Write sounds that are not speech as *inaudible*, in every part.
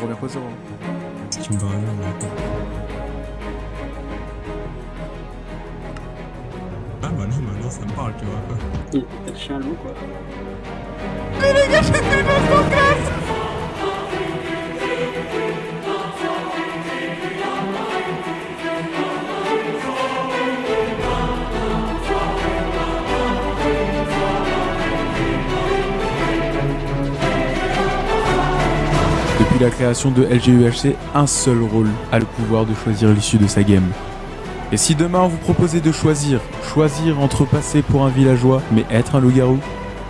Revient pas zéro. Si tu me barres là, Ah bah non, maintenant ça me parle, tu vois. Il est chien loup quoi. La création de LGUHC, un seul rôle a le pouvoir de choisir l'issue de sa game. Et si demain on vous proposait de choisir, choisir entre passer pour un villageois mais être un loup-garou,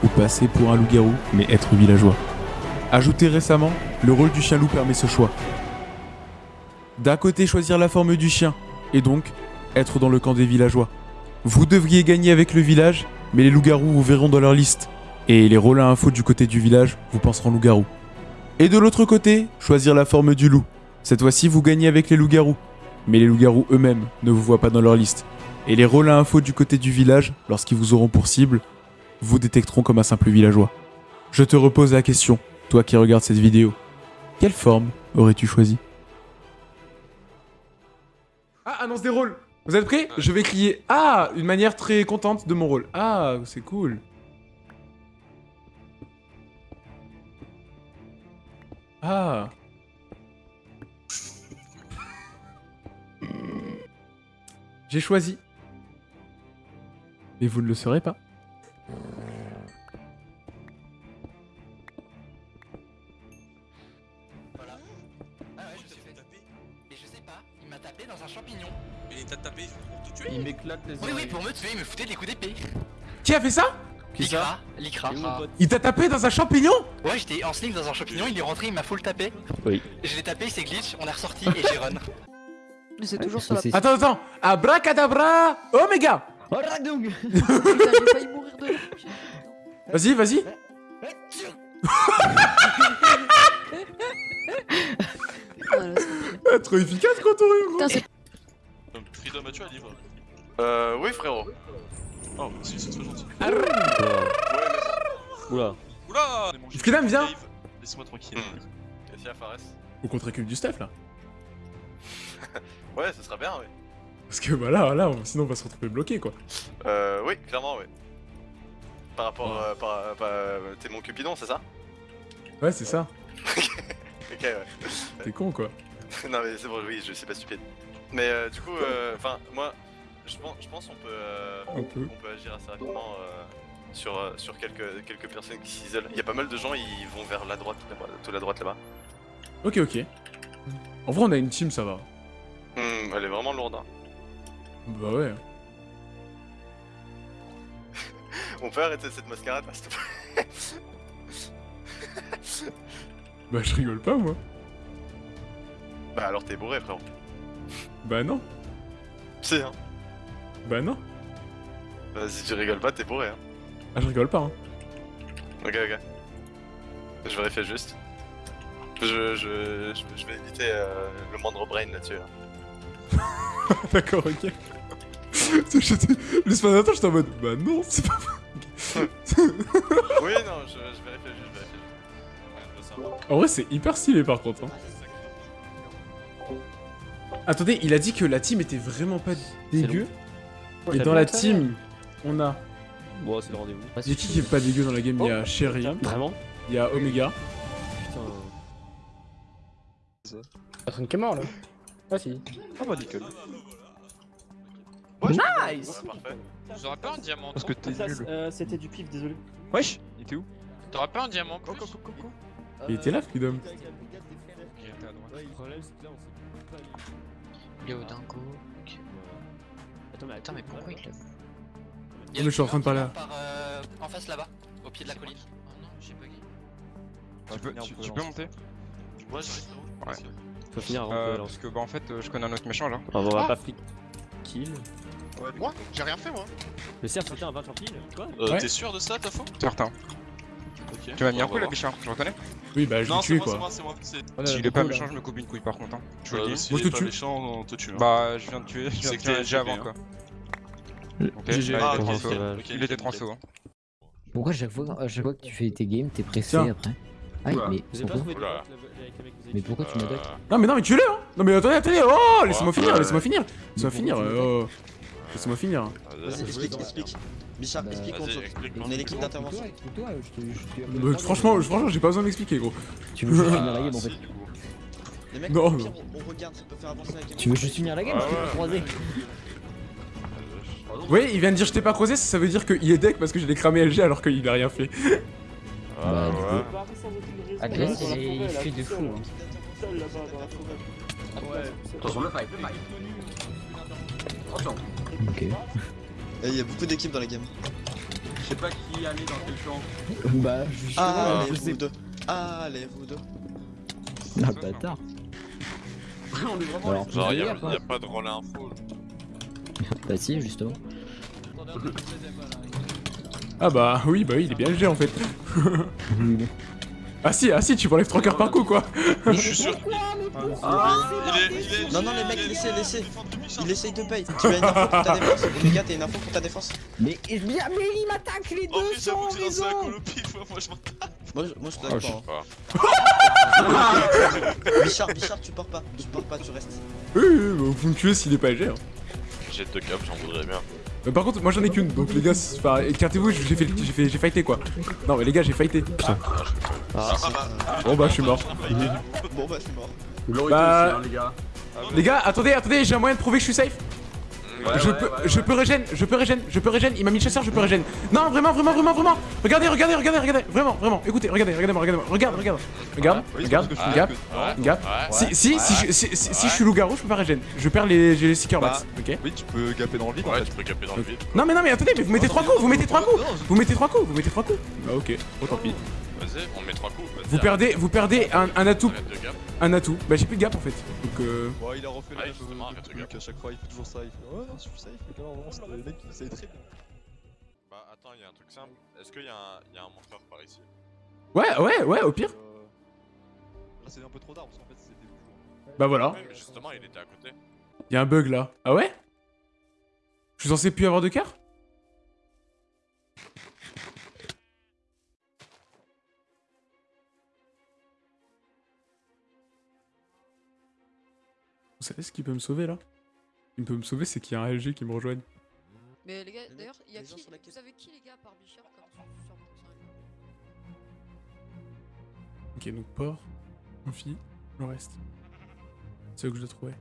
ou passer pour un loup-garou mais être villageois? Ajouté récemment, le rôle du chien-loup permet ce choix. D'un côté choisir la forme du chien, et donc être dans le camp des villageois. Vous devriez gagner avec le village, mais les loups-garous vous verront dans leur liste. Et les rôles à info du côté du village vous penseront loup-garou. Et de l'autre côté, choisir la forme du loup. Cette fois-ci, vous gagnez avec les loups-garous. Mais les loups-garous eux-mêmes ne vous voient pas dans leur liste. Et les rôles à info du côté du village, lorsqu'ils vous auront pour cible, vous détecteront comme un simple villageois. Je te repose la question, toi qui regardes cette vidéo. Quelle forme aurais-tu choisi Ah, annonce des rôles Vous êtes prêts? Je vais crier « Ah !» Une manière très contente de mon rôle. Ah, c'est cool. Ah J'ai choisi. Mais vous ne le saurez pas. Voilà. Ah ouais, je suis fait taper. Et je sais pas, il m'a tapé dans un champignon. Et il t'a tapé pour te tuer Il m'éclate les Oui, oui, pour me tuer, il me foutait des coups d'épée. Qui a fait ça? Qui ça pote. Il t'a tapé dans un champignon Ouais, j'étais en sling dans un champignon, il est rentré, il m'a full tapé. Oui. Je l'ai tapé, il s'est glitch, on est ressorti et j'ai run. Mais c'est toujours sur la Attends, attends Abracadabra Omega. Oh *laughs* Putain, j'ai failli mourir de Vas-y, vas-y. Ah, Trop efficace quand on est Putain, c'est Donc, Freedom, as-tu un livre Euh, oui, frérot. Oh, si, c'est trop gentil. Ouais, mais Oula. Oula. Freedom, viens. Laisse-moi tranquille. Qu'est-ce qu'il y a, Fares Faut qu'on te récupère du stuff là. Ouais, ce serait bien, oui. Parce que bah là, là, on- sinon on va se retrouver bloqué quoi. Euh, oui, clairement, oui. Par rapport. Ouais. euh, par, euh, par, euh, T'es mon Cupidon, c'est ça Ouais, c'est ça. *laughs* Ok, ouais. T'es con quoi. *laughs* non, mais c'est bon, oui, je suis pas stupide. Mais euh, du coup, euh, enfin, moi, je pense, je pense qu'on peut, euh, On peut. on peut agir assez rapidement euh, sur, euh, sur quelques, quelques personnes qui s'isolent. Il y a pas mal de gens, ils vont vers la droite, la, tout la droite là-bas. Ok, ok. En vrai, on a une team, ça va. Hmm, elle est vraiment lourde. Hein. Bah ouais. *laughs* On peut arrêter cette mascarade, là, s'il te plaît *laughs* Bah je rigole pas moi. Bah alors t'es bourré, frérot. Bah non. Si, hein. Bah non. Bah, si tu rigoles pas, t'es bourré, hein. Ah, je rigole pas hein. Ok, ok. Je vérifie juste. Je, je, je, je vais éviter euh, le moindre brain là-dessus. hein. *laughs* D'accord, ok. J'étais- Le semaine j'étais en mode Bah non, c'est pas. *laughs* oui, non, je, je vérifie juste, je vérifie juste. En vrai, c'est hyper stylé par contre. Hein. Attendez, il a dit que la team était vraiment pas dégueu. Et dans la team, on a. Bon, c'est le rendez-vous. Il y a qui qui est pas dégueu dans la game Il y a Sherry, Vraiment il y a Omega. Putain. Personne qui est mort là. Ah si. Ah bah nickel. Nice. J'aurais pas un diamant. Parce que t'es nul. euh, C'était du pif, désolé. Wesh Il était où T'aurais pas un diamant plus Il était là, Freedom. Léo Dingo. Attends, mais attends, mais pourquoi il Il y a mais je suis en train de parler là. Par, euh, en face là-bas, au pied de la colline. Oh non, j'ai bugué. Tu peux, tu, tu peux monter Ouais, j'arrive, frérot. Ouais. Parce que- Faut finir avant euh, Parce que bah en fait euh, je connais un autre méchant là. On va pas flic kill. Moi J'ai rien fait moi. Le cerf c'était un 20 pile Quoi Euh, Ouais. T'es sûr de ça, t'as faux Certain. Ok. Tu m'as mis un coup là. Bichard, tu reconnais Oui, bah je l'ai Non, moi, c'est quoi. moi, moi. Voilà, S'il le est pas méchant je me coupe une couille par contre. Hein. Je vous le dis. S'il Moi, je est pas tue. méchant, on te tue. hein. Bah je viens de tuer, je viens C'est de tuer avant quoi. Ok, j'ai- bah, Ah, il était Il transfo. hein. Pourquoi chaque fois, à chaque fois que tu fais tes games, t'es pressé après Ah, mais Vous avez pas pourquoi le- le Mais tu m'attaques Euh, Non mais non mais tuez-le hein Non mais attendez, attendez Oh Laissez-moi finir, laissez-moi finir Laissez-moi finir Laissez-moi finir Vas-y, explique, explique. Bichard, Bah, explique, on saute. explique-moi. On est l'équipe d'intervention. Je je Bah, Franchement, franchement j'ai pas besoin d'expliquer gros. Tu veux juste finir la game en fait. Les mecs, Non, non. pire, on on regarde, ça peut faire avancer la game. Tu veux juste finir la game Ah Je t'ai pas croisé. Oui, il vient de dire je t'ai pas creusé, ça veut dire qu'il est deck parce que j'ai cramé LG alors qu'il a rien fait. Bah, Ah, raison. Ah, il- fait fous, là. hein. Attention, le fight, le fight. Attention. Ok. Et Il y a beaucoup d'équipes dans la game. Je sais pas qui allait dans quel champ. Bah, justement, Ah, je les sais vous deux. Ah, les vous deux. Ah, bâtard. *laughs* On est vraiment Alors, Genre, y'a a pas de relais info. là. Bah, si, justement. Ah bah oui, bah oui, il est bien LG en fait. *laughs* *laughs* Ah si, ah si, tu m'enlèves 3 coeurs par coup quoi. Je suis sûr. Ah, Il est, il est. Non, non, les mecs, laissez, laissez. Il essaye de paye. Tu as une info pour ta défense. *laughs* Les gars, t'as une info pour ta défense. Mais, il m'attaque les deux sans que j'ai lancé un raison moi je m'en Moi, je, moi, je te Ah, pas. hein. *laughs* Bichard, Bichard, tu pars pas. Tu pars pas, tu restes. Oui, oui, vous me tuez s'il est pas LG. Hein. J'ai deux caps, j'en voudrais bien. Mais par contre, moi j'en ai qu'une, donc les gars, écartez-vous, j'ai fait, j'ai fait, j'ai fighté quoi. Non mais les gars, j'ai fighté. Putain. Ah, Ah bah. *laughs* Bon bah je suis mort. Bon, bah, je suis mort. Bah- aussi, hein, les gars. Les gars, attendez, attendez, j'ai un moyen de prouver que je suis safe. je, peux, je peux régène, je peux régène, je peux régène, il m'a mis le chasseur, je peux régène. Non, vraiment, vraiment, vraiment, vraiment. Regardez, regardez, regardez, regardez, vraiment, vraiment. Écoutez, regardez, regardez-moi, regardez-moi, regarde, regarde. Regarde, regarde, regarde, regarde. Si, si, si, je- si, si, si je suis loup-garou, je peux pas régène. Je perds les, j'ai les seeker max, ok Oui, tu peux gaper dans le vide en Ouais, fait. tu peux caper dans le vide. Non mais non mais attendez, mais vous mettez trois coups, vous mettez trois coups, vous mettez trois coups, vous mettez trois coups. Bah ok, bon tant pis. Vas-y, on met trois coups. vas-y, Vous perdez, vous perdez un, un atout, un atout. Bah j'ai plus de gap en fait. Donc euh... Ouais, il a refait Ouais, même justement, euh, de truc à chaque fois, il fait toujours ça. Il fait Ouais, non, je suis safe, mais non, vraiment, c'était le mec qui savait très bien. Bah attends, il y a un truc simple. Est-ce qu'il y, a un- y a un monteur par ici? Ouais, ouais, ouais, au pire. Euh, Là, c'est un peu trop tard parce qu'en fait, c'était toujours. Bah voilà. Oui, mais justement, il était à côté. Y a un bug là. Ah ouais? Je suis censé plus avoir de cœur? Vous savez ce qui peut me sauver là? Ce qui peut me sauver, c'est qu'il y a un LG qui me rejoigne. Mais les gars, d'ailleurs, il y a qui. Vous savez qui les gars par Bichard comme sur Ok, donc port, amphi, le reste. C'est eux que je dois trouver.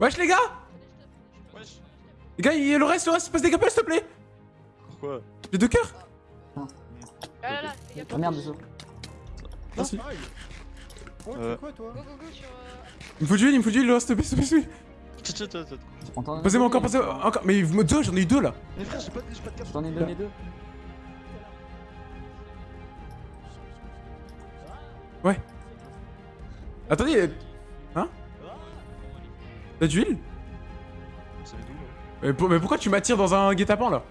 Wesh les gars Wesh. Les gars, il y a le reste, le reste, passe des capels s'il te plaît Pourquoi J'ai deux cœurs Ah là là, les gars, Ah merde, désolé. Merci. Euh, go go go sur. euh, Il me faut du heal, il me faut du heal, le reste, s'il te plaît, s'il te plaît. Passez-moi encore, passez-moi encore. Mais deux, j'en ai eu deux là. Mais frère, j'ai pas de j'ai pas de cap. Je t'en ai donné deux. Attendez, euh, hein T'as du heal là mais, pour- mais pourquoi tu m'attires dans un guet-apens là?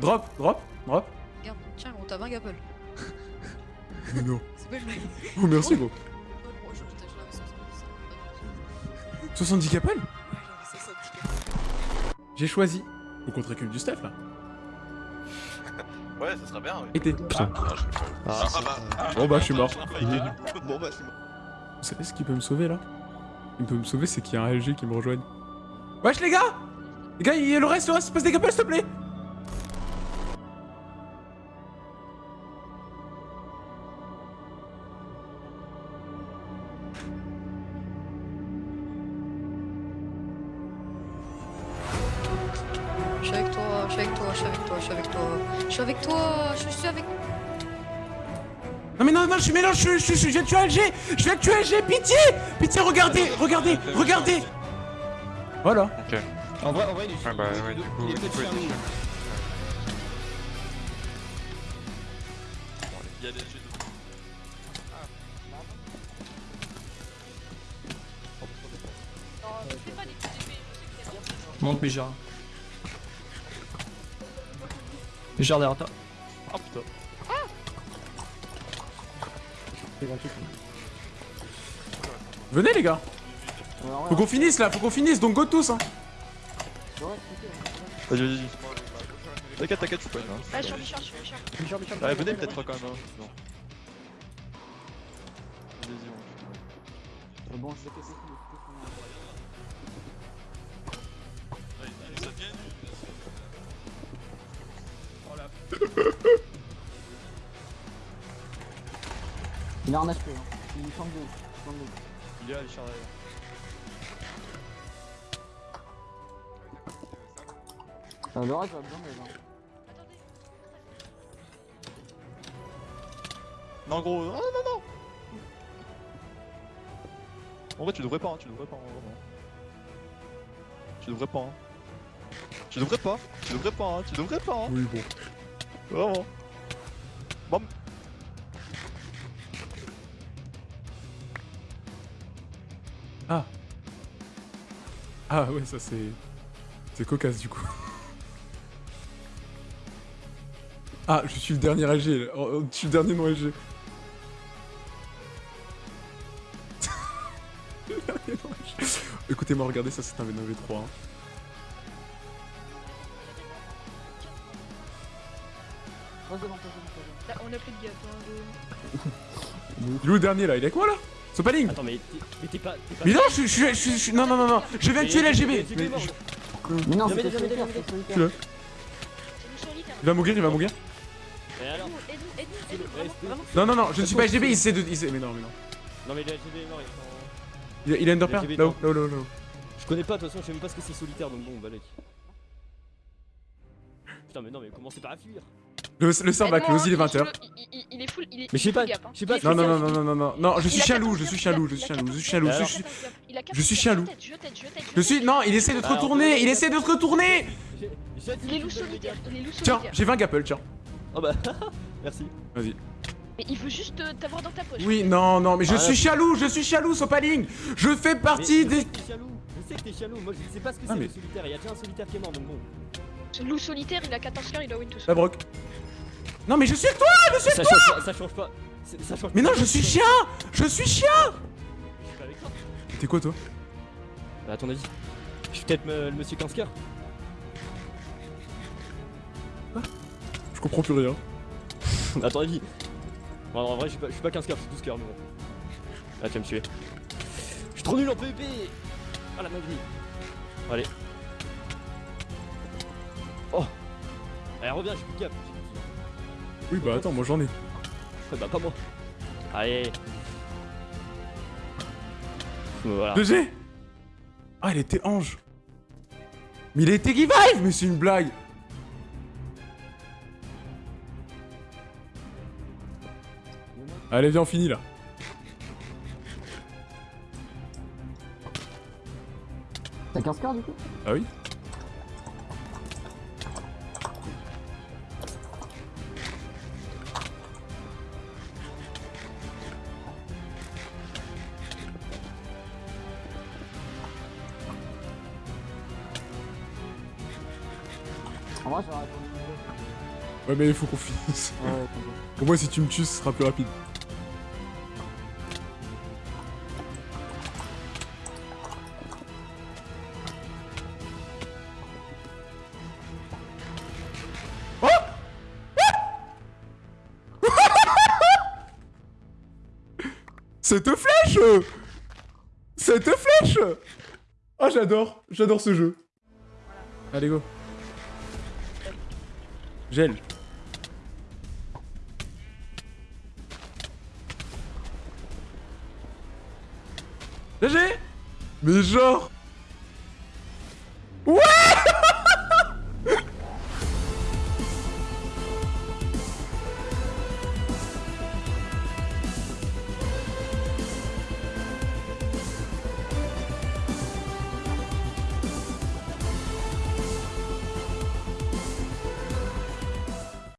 Drop, drop, drop. Regarde, tiens, gros, t'as 20 gapels. Mais non. *laughs* C'est pas le mec. Oh merci gros. Non, gros, je putain, je l'avais 70. 70 capels Ouais, j'avais 70 gapels. J'ai choisi. Vous compterez que du stuff là. Ouais, ça serait bien. Oui. Été. Putain. Ah, Ah, Ah, bah. ah. Bon bah je suis mort. *laughs* Bon, bah, je suis mort. Vous savez ce qui peut me sauver là? Qui peut me sauver c'est qu'il y a un LG qui me rejoigne. Wesh les gars Les gars, il y a le reste, le reste, passe des capels s'il te plaît je je, je, je, de tuer LG Je viens de tuer LG, pitié Pitié, regardez, regardez, regardez Voilà. Ok. En vrai, en vrai, il est bah, ouais, du coup, il il y a des jeux. Monte Méjar. Méjar derrière toi. Ah putain. Venez les gars Faut qu'on finisse là, faut qu'on finisse, donc go tous hein Vas-y, vas-y, vas-y. T'inquiète, t'inquiète, je suis pas une. Ah, je suis je suis. Bichard, venez peut-être quand même. Hein. Non. Vas-y, on. Bon, que c'est *laughs* Il est en HP, hein. Il est 32. 32. Il est là, Richard. là. Euh, le reste va bien, mais non. Non, gros, non, non, non En vrai, tu devrais pas, hein, tu devrais pas, hein, vraiment. Tu devrais pas, hein. Tu devrais pas, tu devrais pas, hein, tu devrais pas, hein. Oui bon. Vraiment. Bam. Ah Ah ouais ça c'est... C'est cocasse du coup. *laughs* Ah je suis le dernier LG. Oh, oh, je suis le dernier non LG. *laughs* Le dernier non LG. Écoutez-moi regardez ça c'est un V9 V3 hein. On a plus de gap. Hein, Il est où le dernier là? Il est moi là? Sopaling Attends, mais t'es pas. pas- Mais non je suis... je je je Non non non non Je viens de tuer l'LGB Mais- non, c'est. Il va mourir il va mourir. Non non non je ne suis pas LGB il sait de... il sait- Mais non mais non Non, mais le LGB est mort, il est en- Il a, Underpair LGB, Là-haut non. là-haut. Je connais pas, de toute façon, je sais même pas ce que c'est solitaire, donc bon, balèque. Putain, mais non, mais commencez pas à fuir? Le, le le Aide-moi, Ozzy il est hein, 20h. il- il- il- Il est full, il est Mais je sais pas, hein. je sais pas, Non, non, non, non, non, non, non, non, je suis 14 je suis loup, je suis loup, je 14 suis chien loup, gap, je suis... il a 14 je suis loup. Je suis... Non, il essaie de te retourner, il essaie de te retourner Il est loup solitaire, il est loup Tiens, j'ai 20 gapple, tiens. Oh bah, merci. Vas-y. Mais il veut juste euh, t'avoir dans ta poche. Oui, non, non, mais je Ah, suis chien loup, je suis chien loup, Sopaling Je fais partie des... je sais que t'es moi je sais pas ce que Ah, c'est mais- le solitaire, il y a déjà un solitaire qui est mort, donc bon. Loup solitaire, il a 14 coeurs, il a win tout La seul. broc. Non, mais je suis avec toi, je suis Ça avec toi change pas, ça change pas. Ça change Mais pas. non, je suis chien Je suis chien Je suis pas avec toi. T'es quoi, toi? Bah, à ton avis Je suis peut-être me- le monsieur 15 coeurs. Je comprends plus rien. À ton avis Bon, en vrai, je suis pas, je suis pas 15 coeurs, je suis 12 coeurs, mais bon. Ah, tu vas me tuer. Je suis trop nul en PvP Ah la magnie Allez. Oh Allez, reviens, j'ai plus de gap. Oui, bah attends, moi j'en ai. Ouais, bah, pas moi. Allez. Voilà. 2G Ah, il était ange Mais il a été give Mais c'est une blague Allez, viens, on finit là. T'as 15 coeurs du coup? Ah oui Ouais, mais il faut qu'on finisse. Ouais, t'inquiète. Pour moi, si tu me tues, ce sera plus rapide. Oh Cette flèche Cette flèche Ah, j'adore J'adore ce jeu. Allez, go. Gel. GG Mais genre